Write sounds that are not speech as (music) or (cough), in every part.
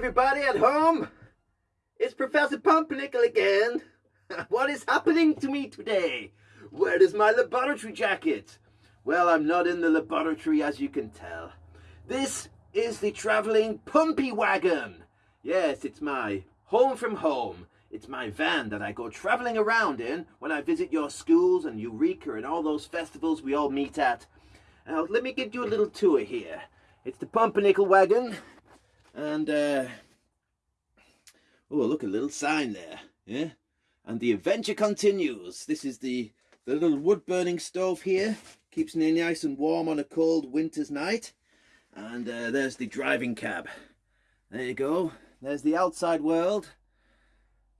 everybody at home. It's Professor Pumpernickel again. (laughs) what is happening to me today? Where is my laboratory jacket? Well, I'm not in the laboratory as you can tell. This is the travelling Pumpy Wagon. Yes, it's my home from home. It's my van that I go travelling around in when I visit your schools and Eureka and all those festivals we all meet at. Now, let me give you a little tour here. It's the Pumpernickel Wagon. And, uh, oh, look, a little sign there. Yeah? And the adventure continues. This is the, the little wood burning stove here. Keeps me nice and warm on a cold winter's night. And uh, there's the driving cab. There you go. There's the outside world.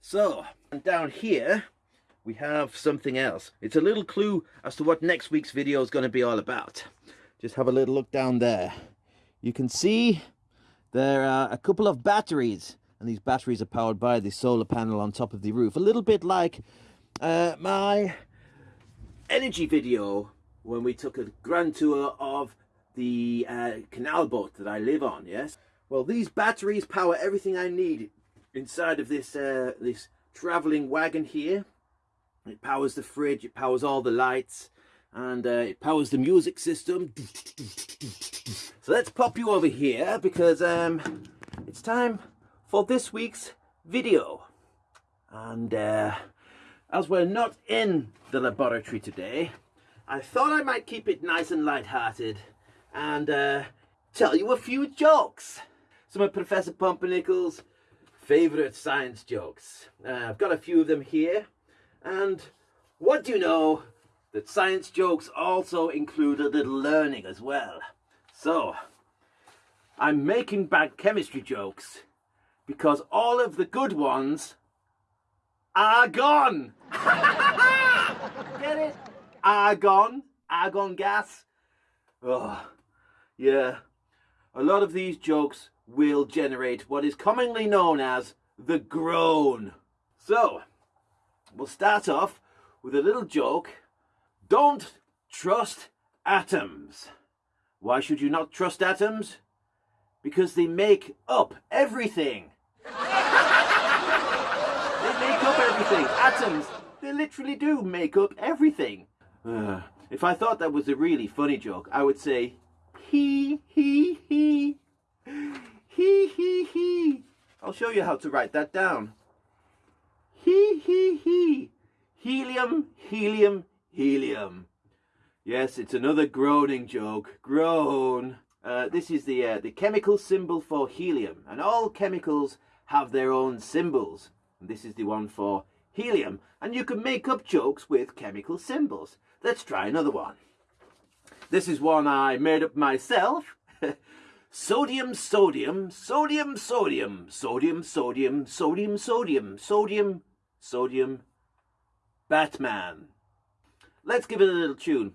So, and down here, we have something else. It's a little clue as to what next week's video is going to be all about. Just have a little look down there. You can see there are a couple of batteries, and these batteries are powered by the solar panel on top of the roof. A little bit like uh, my energy video when we took a grand tour of the uh, canal boat that I live on, yes? Well, these batteries power everything I need inside of this uh, this traveling wagon here. It powers the fridge, it powers all the lights, and uh, it powers the music system. (laughs) Let's pop you over here because um, it's time for this week's video. And uh, as we're not in the laboratory today, I thought I might keep it nice and light-hearted and uh, tell you a few jokes. Some of Professor Pumpernickel's favourite science jokes. Uh, I've got a few of them here. And what do you know that science jokes also include a little learning as well. So, I'm making bad chemistry jokes because all of the good ones are gone. Get it? Argon, argon gas. Oh, yeah. A lot of these jokes will generate what is commonly known as the groan. So, we'll start off with a little joke. Don't trust atoms. Why should you not trust atoms? Because they make up everything. (laughs) they make up everything. Atoms, they literally do make up everything. Uh, if I thought that was a really funny joke, I would say, he, he, he, he, he, he. I'll show you how to write that down. He, he, he. Helium, helium, helium. Yes, it's another groaning joke. Groan. Uh, this is the, uh, the chemical symbol for helium. And all chemicals have their own symbols. And this is the one for helium. And you can make up jokes with chemical symbols. Let's try another one. This is one I made up myself. (laughs) sodium, sodium, sodium, sodium, sodium, sodium, sodium, sodium, sodium, sodium, Batman. Let's give it a little tune.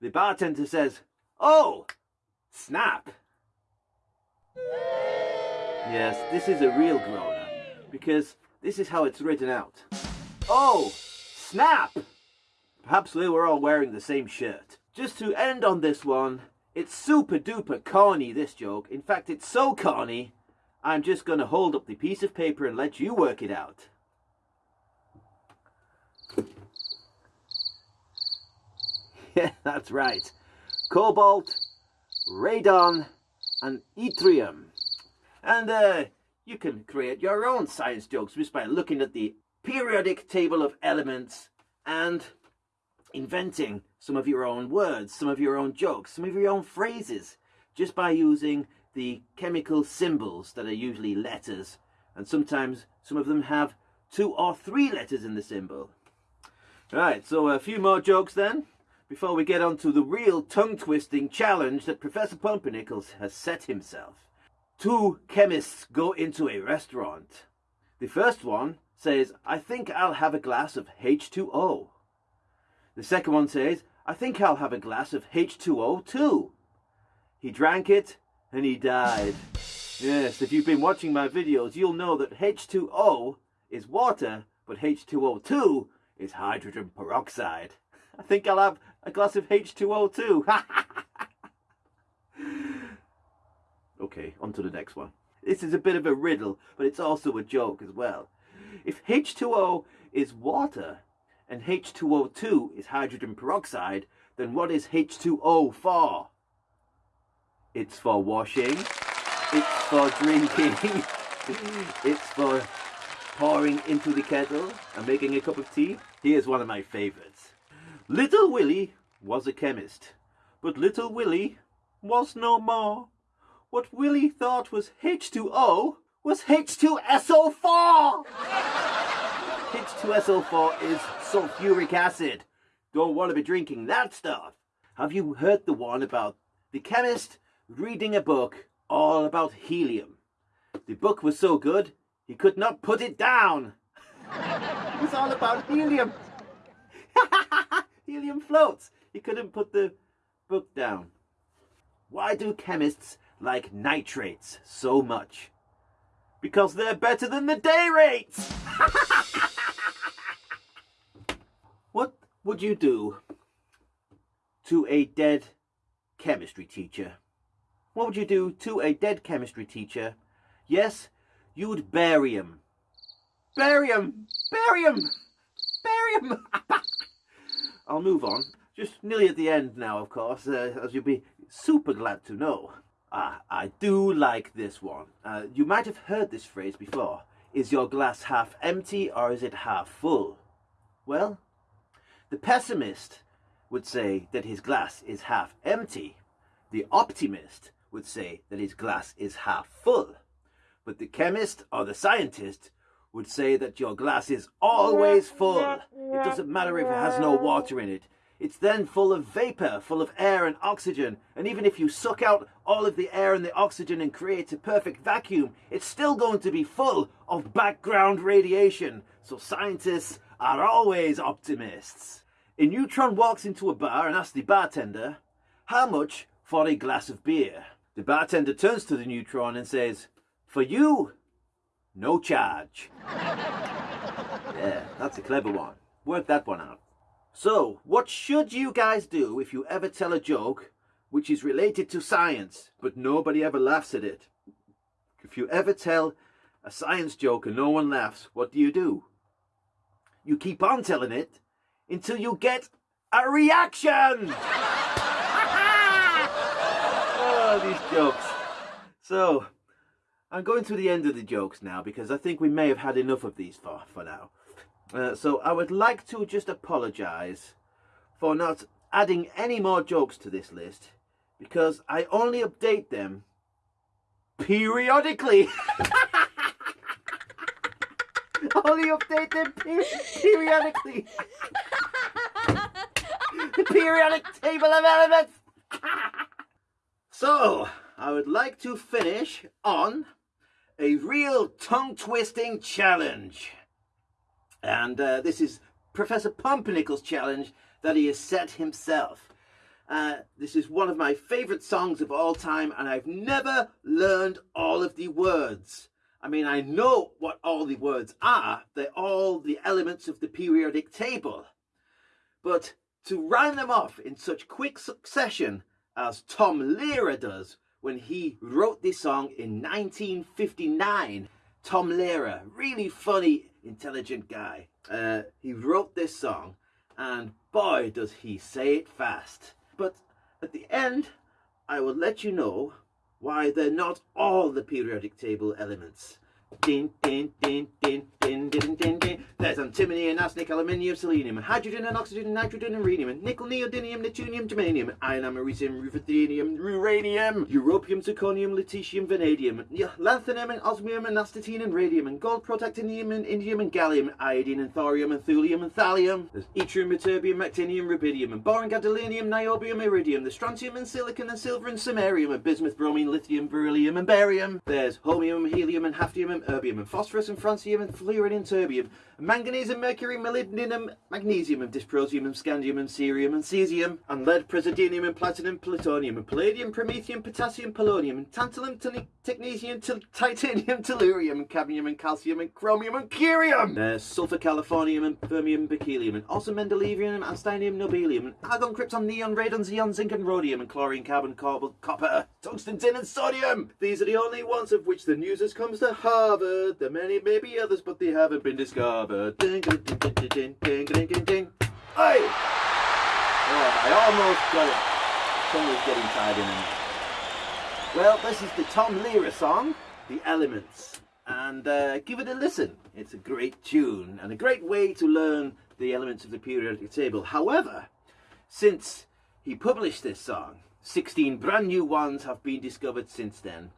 the bartender says, Oh, snap. Yes, this is a real groaner because this is how it's written out. Oh, snap! Perhaps they were all wearing the same shirt. Just to end on this one, it's super duper corny, this joke. In fact, it's so corny, I'm just going to hold up the piece of paper and let you work it out. Yeah, (laughs) that's right. Cobalt, radon, and yttrium. And uh, you can create your own science jokes just by looking at the periodic table of elements and inventing some of your own words, some of your own jokes, some of your own phrases, just by using the chemical symbols that are usually letters. And sometimes some of them have two or three letters in the symbol. Right, so a few more jokes then before we get on to the real tongue-twisting challenge that Professor Pumpernickel has set himself. Two chemists go into a restaurant. The first one says, I think I'll have a glass of H2O. The second one says, I think I'll have a glass of H2O too. He drank it and he died. Yes, if you've been watching my videos, you'll know that H2O is water, but H2O2 is hydrogen peroxide. (laughs) I think I'll have a glass of H2O too. (laughs) okay, on to the next one. This is a bit of a riddle, but it's also a joke as well. If H2O is water and H2O2 is hydrogen peroxide, then what is H2O for? It's for washing, it's for drinking, (laughs) it's for pouring into the kettle and making a cup of tea. Here's one of my favourites. Little Willie was a chemist, but Little Willie was no more. What Willie thought was H2O was H2SO4! H2SO4 is sulfuric acid. Don't want to be drinking that stuff. Have you heard the one about the chemist reading a book all about helium? The book was so good, he could not put it down. (laughs) it was all about helium. (laughs) helium floats. He couldn't put the book down. Why do chemists like nitrates so much? Because they're better than the day rates! (laughs) what would you do to a dead chemistry teacher? What would you do to a dead chemistry teacher? Yes, you would bury him. Bury him! Bury him! Bury him! (laughs) I'll move on. Just nearly at the end now, of course, uh, as you'll be super glad to know. Ah, I do like this one. Uh, you might have heard this phrase before. Is your glass half empty or is it half full? Well, the pessimist would say that his glass is half empty. The optimist would say that his glass is half full. But the chemist or the scientist would say that your glass is always full. It doesn't matter if it has no water in it. It's then full of vapor, full of air and oxygen. And even if you suck out all of the air and the oxygen and create a perfect vacuum, it's still going to be full of background radiation. So scientists are always optimists. A neutron walks into a bar and asks the bartender, how much for a glass of beer? The bartender turns to the neutron and says, for you, no charge. yeah, that's a clever one. Work that one out. So, what should you guys do if you ever tell a joke which is related to science, but nobody ever laughs at it? If you ever tell a science joke and no one laughs, what do you do? You keep on telling it until you get a reaction! (laughs) oh, these jokes. So, I'm going to the end of the jokes now because I think we may have had enough of these for, for now. Uh, so I would like to just apologise for not adding any more jokes to this list because I only update them periodically. (laughs) only update them per periodically. the periodic table of elements. (laughs) so I would like to finish on a real tongue-twisting challenge. And uh, this is Professor Pumpernickel's challenge that he has set himself. Uh, this is one of my favourite songs of all time and I've never learned all of the words. I mean, I know what all the words are. They're all the elements of the periodic table. But to rhyme them off in such quick succession as Tom Lehrer does when he wrote this song in 1959, Tom Lehrer, really funny intelligent guy. Uh, he wrote this song and boy does he say it fast. But at the end I will let you know why they're not all the periodic table elements. Din, din, din, din, din, din, din, din. There's antimony and arsenic, aluminium, selenium, hydrogen and oxygen, nitrogen and rhenium, and nickel, neodymium, neptunium, germanium, iron, americium, ruthenium, uranium, europium, zirconium, lutetium, vanadium, lanthanum, and osmium, and astatine, and radium, and gold, protactinium, and indium, and gallium, iodine, and thorium, and thulium, and thallium. There's yttrium, ytterbium, actinium, rubidium, and boron, gadolinium, niobium, iridium, the strontium, and silicon, and silver, and samarium, and bismuth, bromine, lithium, beryllium, and barium. There's holmium, helium, and hafnium, and erbium, and phosphorus, and francium, and fluorine in terbium manganese, and mercury, molybdenum, magnesium, and dysprosium, and scandium, and cerium, and cesium, and lead, praseodymium, and platinum, plutonium, and palladium, promethium, potassium, polonium, and tantalum, technetium, titanium, tellurium, and cadmium, and calcium, and chromium, and curium. There's sulfur, californium, and fermium, berkelium, and also mendelevium, and einsteinium, nobelium, and argon, krypton, neon, radon, xenon, zinc, and rhodium, and chlorine, carbon, cobalt, copper, tungsten, tin, and sodium. These are the only ones of which the news has comes to Harvard. There many, maybe others, but they haven't been discovered. Ding, ding, ding, ding, ding, ding, ding, ding, ding, ding. Hey! Oh, I almost got it. Was getting tied in. Well, this is the Tom Lehrer song, The Elements. And uh, give it a listen. It's a great tune and a great way to learn the elements of the periodic table. However, since he published this song, 16 brand new ones have been discovered since then.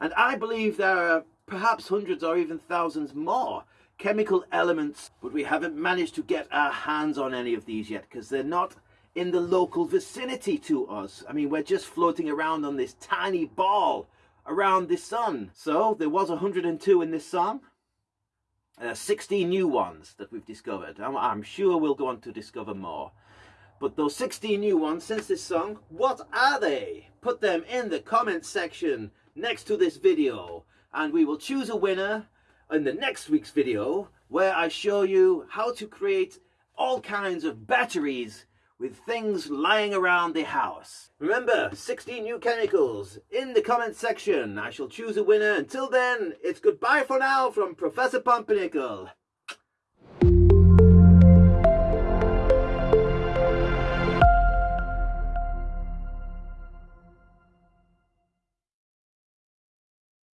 And I believe there are perhaps hundreds or even thousands more chemical elements, but we haven't managed to get our hands on any of these yet because they're not in the local vicinity to us. I mean, we're just floating around on this tiny ball around the sun. So there was 102 in this song. Uh, 16 new ones that we've discovered. I'm, I'm sure we'll go on to discover more. But those 16 new ones since this song, what are they? Put them in the comment section next to this video and we will choose a winner in the next week's video where I show you how to create all kinds of batteries with things lying around the house. Remember, 16 new chemicals in the comment section. I shall choose a winner. Until then, it's goodbye for now from Professor Pumpernickel.